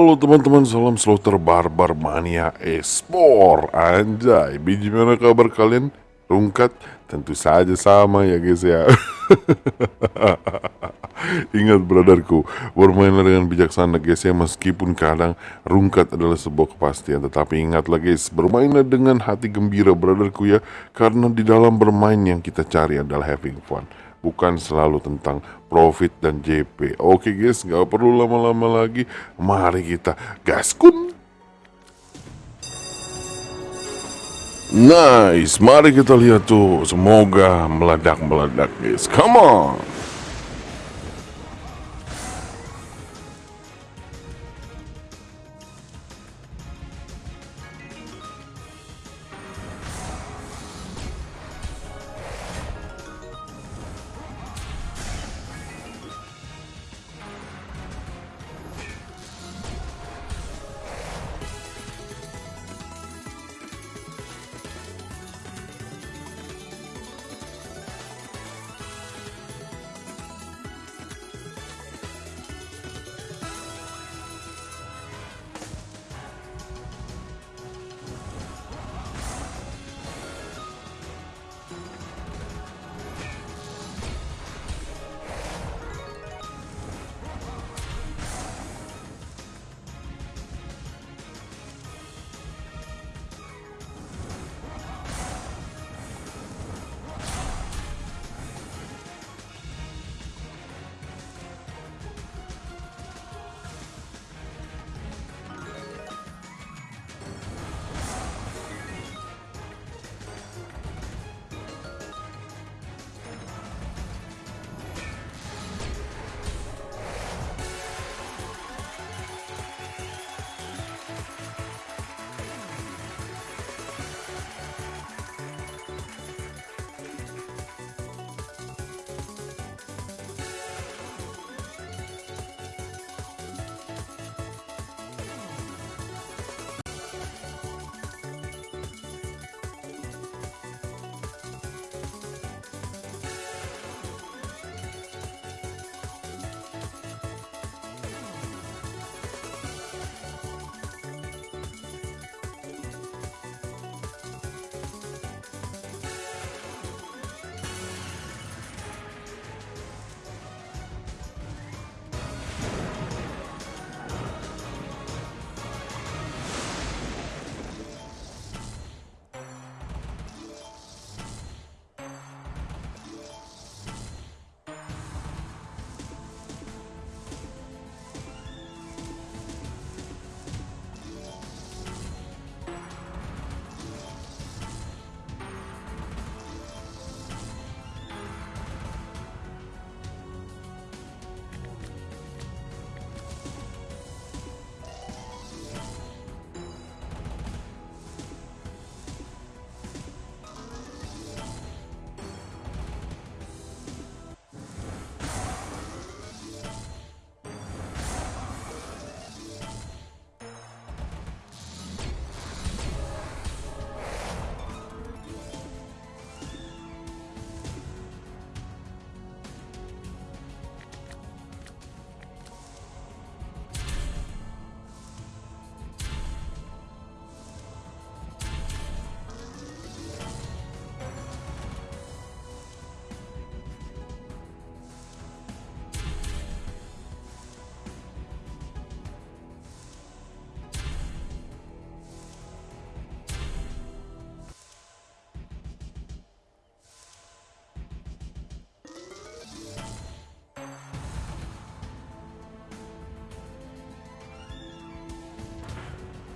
Halo teman-teman, salam slaughter barbar mania esport Anjay, biji mana kabar kalian? Rungkat? Tentu saja sama ya guys ya Ingat brotherku, bermainlah dengan bijaksana guys ya Meskipun kadang rungkat adalah sebuah kepastian Tetapi ingatlah guys, bermainlah dengan hati gembira brotherku ya Karena di dalam bermain yang kita cari adalah having fun bukan selalu tentang profit dan JP. Oke guys, nggak perlu lama-lama lagi. Mari kita gaskun. Nice, mari kita lihat tuh. Semoga meledak-meledak guys. Come on.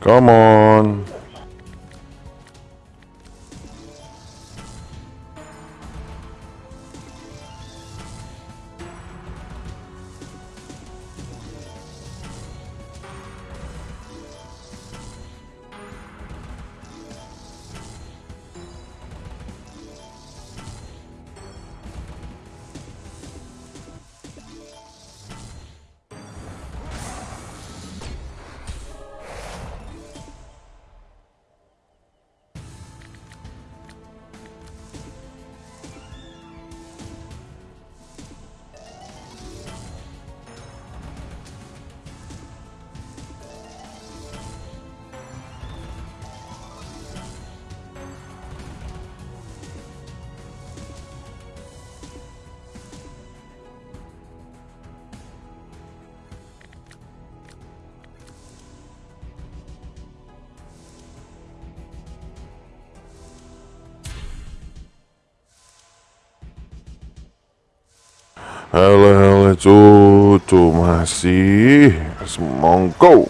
Come on. Halo halo cucu masih. Semongko